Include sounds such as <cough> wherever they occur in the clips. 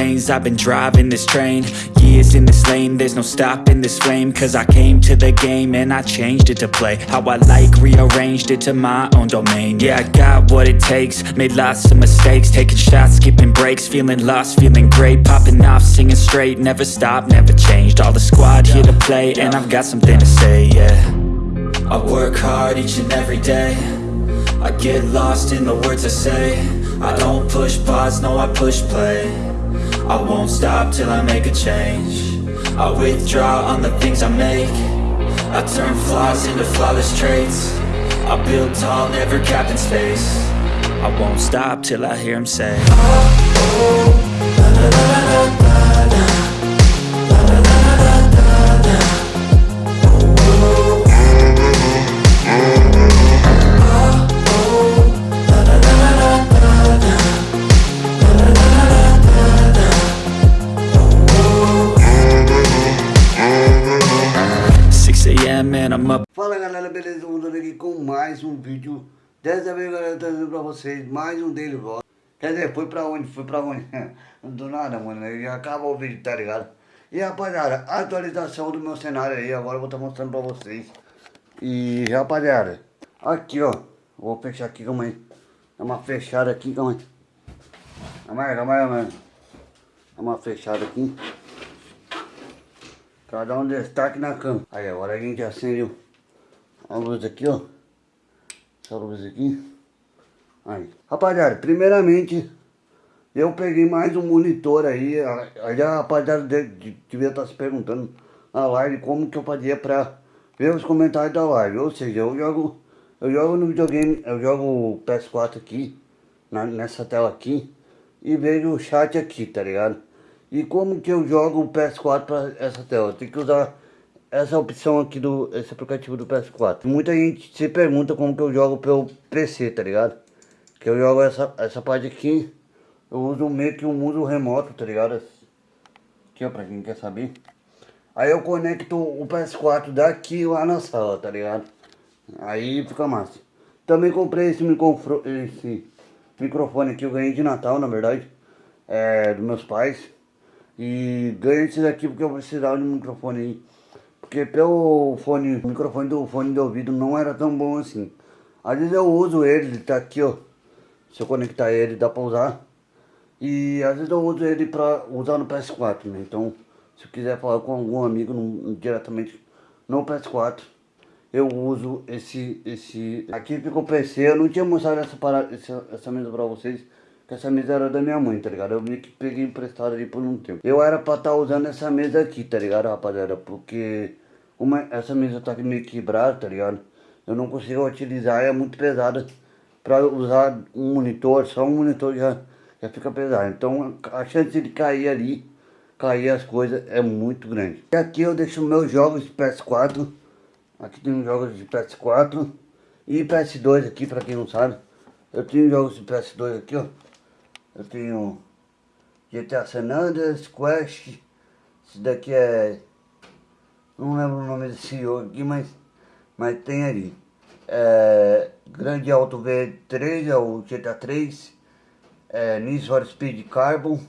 I've been driving this train. Years in this lane. There's no stopping this flame. Cause I came to the game And I changed it to play How I like. Rearranged it to my own domain. Yeah, I got what it takes. Made lots of mistakes. Taking shots, skipping breaks. Feeling lost, feeling great. Popping off, singing straight. Never stopped, never changed. All the squad here to play And I've got something to say, yeah. I work hard each and every day. I get lost in the words I say I don't push pause, no I push play. I won't stop till I make a change. I withdraw on the things I make. I turn flaws into flawless traits. I build tall, never capped in space. I won't stop till I hear him say. Fala vídeo Dessa vez galera, trazendo pra vocês mais um dele volta Quer dizer, foi pra onde? Foi pra onde? <laughs> Do nada, mano, já acabou o vídeo, tá ligado? E rapaziada, atualização do meu cenário aí, agora eu vou estar tá mostrando pra vocês E rapaziada, aqui ó Vou fechar aqui, calma aí Dá uma fechada aqui, calma aí Calma aí, calma aí, mano Dá uma fechada aqui Pra dar um destaque na cama. Aí agora a gente acende a luz aqui, ó. Essa luz aqui. Aí. Rapaziada, primeiramente, eu peguei mais um monitor aí. Aí a rapaziada devia estar tá se perguntando na live como que eu fazia pra ver os comentários da live. Ou seja, eu jogo, eu jogo no videogame, eu jogo o PS4 aqui, na, nessa tela aqui, e vejo o chat aqui, tá ligado? E como que eu jogo o PS4 para essa tela? Tem que usar essa opção aqui do esse aplicativo do PS4. Muita gente se pergunta como que eu jogo pelo PC, tá ligado? Que eu jogo essa, essa parte aqui, eu uso meio que um uso remoto, tá ligado? Aqui ó, pra quem quer saber. Aí eu conecto o PS4 daqui lá na sala, tá ligado? Aí fica massa. Também comprei esse, microfone, esse microfone aqui, eu ganhei de Natal, na verdade. É, dos meus pais. E ganhei esse daqui porque eu precisava de um microfone aí. Porque pelo fone, o microfone do fone de ouvido não era tão bom assim. Às vezes eu uso ele, ele tá aqui ó. Se eu conectar ele dá pra usar. E às vezes eu uso ele pra usar no PS4, né? Então, se eu quiser falar com algum amigo no, diretamente no PS4, eu uso esse, esse... Aqui fica o PC, eu não tinha mostrado essa, parada, essa, essa mesa pra vocês que essa mesa era da minha mãe, tá ligado? Eu meio que peguei emprestado ali por um tempo. Eu era pra estar tá usando essa mesa aqui, tá ligado, rapaziada? Porque uma, essa mesa tá meio quebrada, tá ligado? Eu não consigo utilizar, é muito pesada pra usar um monitor, só um monitor já, já fica pesado. Então a chance de cair ali, cair as coisas é muito grande. E aqui eu deixo meus jogos de PS4. Aqui tem jogos de PS4 e PS2 aqui, pra quem não sabe. Eu tenho jogos de PS2 aqui, ó. Eu tenho GTA San Andreas, Quest. Esse daqui é... Não lembro o nome desse jogo aqui, mas, mas tem ali. É, Grande Auto V3, é o GTA 3. É, for Speed Carbon.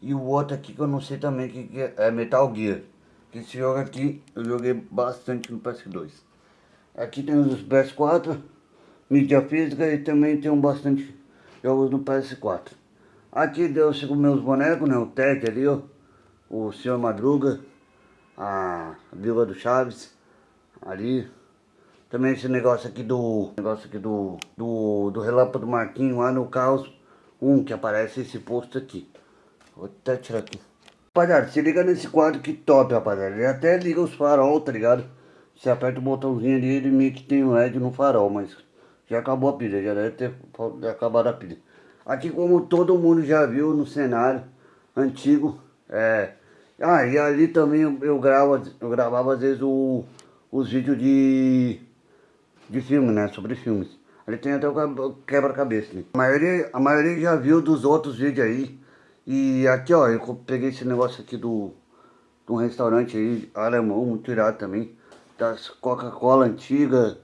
E o outro aqui que eu não sei também que, é, é Metal Gear. Que esse jogo aqui eu joguei bastante no PS2. Aqui tem os PS4, mídia física e também tem bastante jogos no PS4. Aqui deu os meus bonecos, né? O Ted ali, ó. O Senhor Madruga. A Viva do Chaves. Ali. Também esse negócio aqui do... Negócio aqui do... Do, do Relâmpago Marquinho lá no Caos 1. Que aparece esse posto aqui. Vou até tirar aqui. Rapaziada, se liga nesse quadro que top, rapaziada. Ele até liga os farol, tá ligado? Você aperta o botãozinho ali, ele meio que tem um LED no farol, mas já acabou a pilha, já deve ter acabado a pilha. Aqui como todo mundo já viu no cenário antigo, é... Ah, e ali também eu, gravo, eu gravava às vezes o, os vídeos de, de filme, né, sobre filmes. Ali tem até o quebra-cabeça, né? A maioria, a maioria já viu dos outros vídeos aí. E aqui, ó, eu peguei esse negócio aqui do, um restaurante aí, alemão, muito irado também. Das Coca-Cola antiga,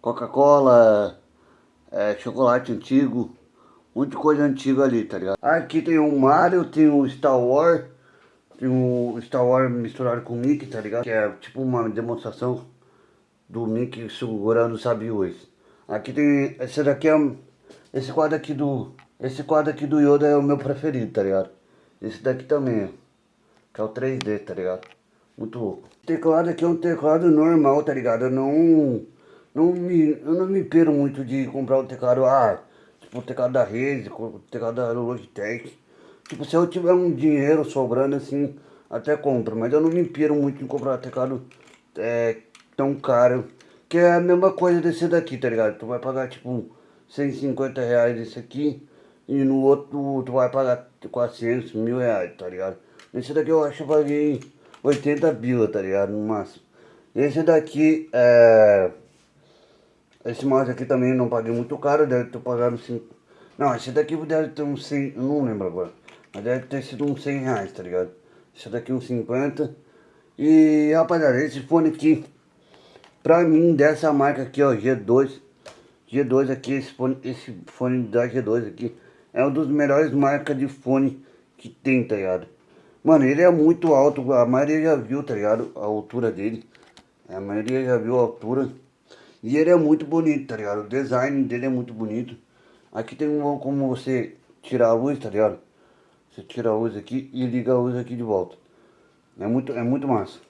Coca-Cola, é, chocolate antigo Muita coisa antiga ali, tá ligado? Aqui tem o Mario, tem o Star Wars, o Star Wars misturado com o Mickey, tá ligado? Que é tipo uma demonstração do Mickey segurando sabe Aqui tem, esse daqui é, esse quadro aqui do, esse quadro aqui do Yoda é o meu preferido, tá ligado? Esse daqui também, que é o 3D, tá ligado? Muito louco. O teclado aqui é um teclado normal, tá ligado? Eu não, não me, eu não me piro muito de comprar um teclado, ah, tipo o teclado da Razer, o teclado da Logitech. Tipo, se eu tiver um dinheiro sobrando assim, até compro, mas eu não me piro muito em comprar teclado é, tão caro. Que é a mesma coisa desse daqui, tá ligado? Tu vai pagar tipo 150 reais esse aqui e no outro tu vai pagar 400, mil reais, tá ligado? Esse daqui eu acho que eu paguei 80 bila, tá ligado? No máximo. Esse daqui é... Esse mouse aqui também não paguei muito caro, deve ter pagado 5... Não, esse daqui deve ter uns 100, não lembro agora. Deve ter sido uns 100 reais, tá ligado? Esse daqui uns 50. E, rapaziada, esse fone aqui, pra mim, dessa marca aqui, ó, G2. G2 aqui, esse fone, esse fone da G2 aqui, é um dos melhores marcas de fone que tem, tá ligado? Mano, ele é muito alto, a maioria já viu, tá ligado? A altura dele. A maioria já viu a altura. E ele é muito bonito, tá ligado? O design dele é muito bonito. Aqui tem um, como você tirar a luz, tá ligado? Você tira a luz aqui e liga a luz aqui de volta. É muito, é muito massa.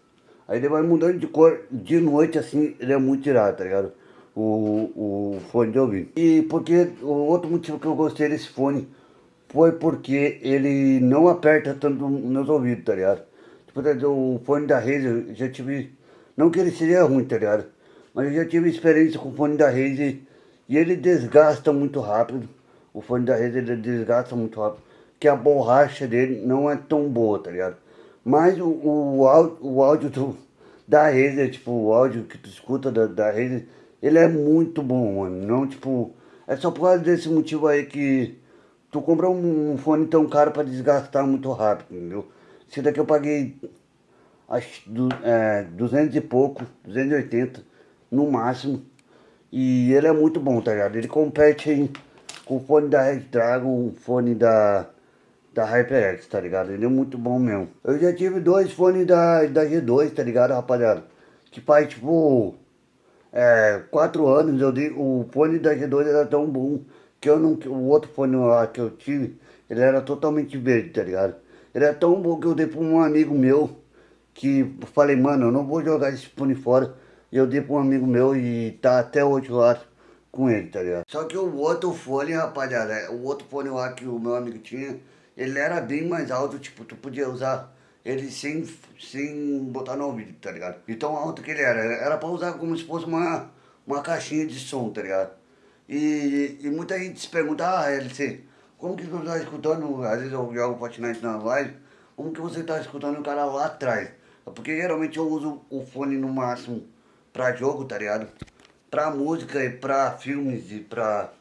Aí ele vai mudando de cor de noite assim, ele é muito tirado, tá ligado? O, o fone de ouvido. E porque o outro motivo que eu gostei desse fone foi porque ele não aperta tanto nos ouvidos, tá ligado? Tipo, o fone da Razer, eu já tive... Não que ele seja ruim, tá ligado? Mas eu já tive experiência com o fone da Razer e ele desgasta muito rápido. O fone da Razer ele desgasta muito rápido. Que a borracha dele não é tão boa, tá ligado? Mas o, o, áudio, o áudio do, da Razer, tipo, o áudio que tu escuta da, da Razer, ele é muito bom, mano. Não, tipo... É só por causa desse motivo aí que tu compra um, fone tão caro para desgastar muito rápido, entendeu? Esse daqui eu paguei acho, do, é, 200 e pouco, 280 no máximo. E ele é muito bom, tá ligado? Ele compete aí com o fone da Red Dragon, o fone da, da HyperX, tá ligado? Ele é muito bom mesmo. Eu já tive dois fones da, da G2, tá ligado, rapaziada? Que faz tipo... É, quatro anos eu dei, o fone da G2 era tão bom que eu não, o outro fone lá que eu tive, ele era totalmente verde, tá ligado? Ele é tão bom que eu dei pra um amigo meu, que falei, mano, eu não vou jogar esse fone fora. Eu dei pra um amigo meu e tá até hoje lá com ele, tá ligado? Só que o outro fone, rapaziada, o outro fone lá que o meu amigo tinha, ele era bem mais alto, tipo, tu podia usar ele sem, sem botar no ouvido, tá ligado? E tão alto que ele era, era pra usar como se fosse uma, uma caixinha de som, tá ligado? E, e muita gente se pergunta, ah, LC, como que você está escutando, às vezes eu jogo Fortnite na live, como que você está escutando o cara lá atrás? Porque geralmente eu uso o fone no máximo pra jogo, tá ligado? Pra música e pra filmes e pra,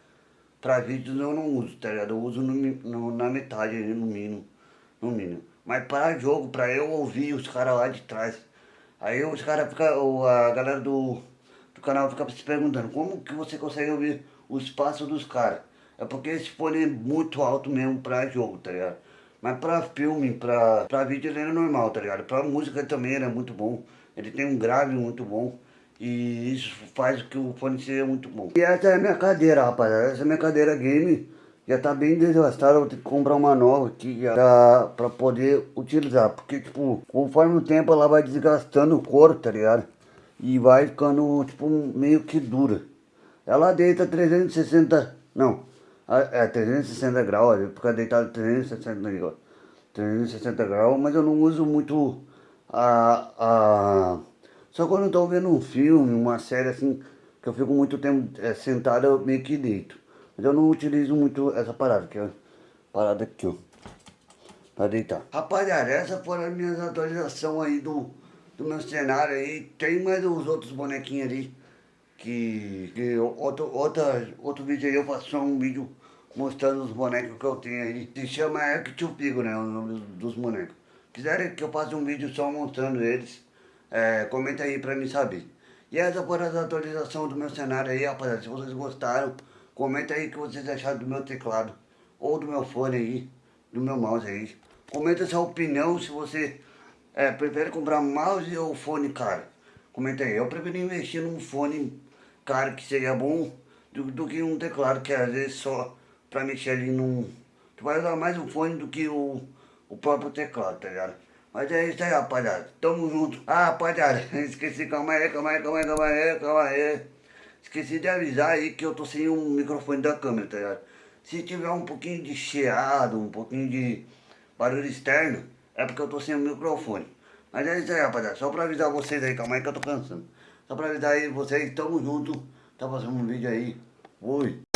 pra vídeos eu não uso, tá ligado? Eu uso no, no, na metade, no mínimo, no mínimo. Mas para jogo, pra eu ouvir os caras lá de trás, aí os caras ficam, a galera do, do canal fica se perguntando, como que você consegue ouvir o espaço dos caras. É porque esse fone é muito alto mesmo pra jogo, tá ligado? Mas pra filme, pra, pra vídeo ele é normal, tá ligado? Pra música também ele é muito bom. Ele tem um grave muito bom. E isso faz que o fone seja muito bom. E essa é a minha cadeira, rapaziada. Essa é a minha cadeira game. Já tá bem desgastada, vou ter que comprar uma nova aqui já pra, poder utilizar. Porque, tipo, conforme o tempo ela vai desgastando o couro, tá ligado? E vai ficando, tipo, meio que dura. Ela deita 360, não, é 360 graus, fica deitado 360 graus, 360 graus, mas eu não uso muito a, a... Só quando eu tô vendo um filme, uma série assim, que eu fico muito tempo é, sentado, eu meio que deito. Mas eu não utilizo muito essa parada, que é parada aqui, ó. Pra deitar. Rapaziada, essa foram as minhas atualizações aí do, do meu cenário aí. Tem mais os outros bonequinhos ali que, que outro, outra, outro vídeo aí eu faço só um vídeo mostrando os bonecos que eu tenho aí. Se chama Act Pigo, né, o nome dos bonecos. Quiserem que eu faça um vídeo só mostrando eles, é, comenta aí pra mim saber. E essa foi a atualização do meu cenário aí, rapaziada. Se vocês gostaram, comenta aí o que vocês acharam do meu teclado. ou do meu fone aí, do meu mouse aí. Comenta sua opinião se você é, prefere comprar mouse ou fone caro. Comenta aí. Eu prefiro investir num fone caro que seria bom do, do que um teclado que às vezes só pra mexer ali num... Tu vai usar mais o fone do que o, o próprio teclado, tá ligado? Mas é isso aí, rapaziada. Tamo junto. Ah, rapaziada, <laughs> esqueci, calma aí, calma aí, calma aí, calma aí, calma aí. Esqueci de avisar aí que eu tô sem um microfone da câmera, tá ligado? Se tiver um pouquinho de chiado, um pouquinho de barulho externo, é porque eu tô sem o microfone. Mas é isso aí, rapaziada. Só pra avisar vocês aí, calma aí que eu tô cansando. Só pra avisar aí vocês, tamo junto. Tá fazendo um vídeo aí. Oi.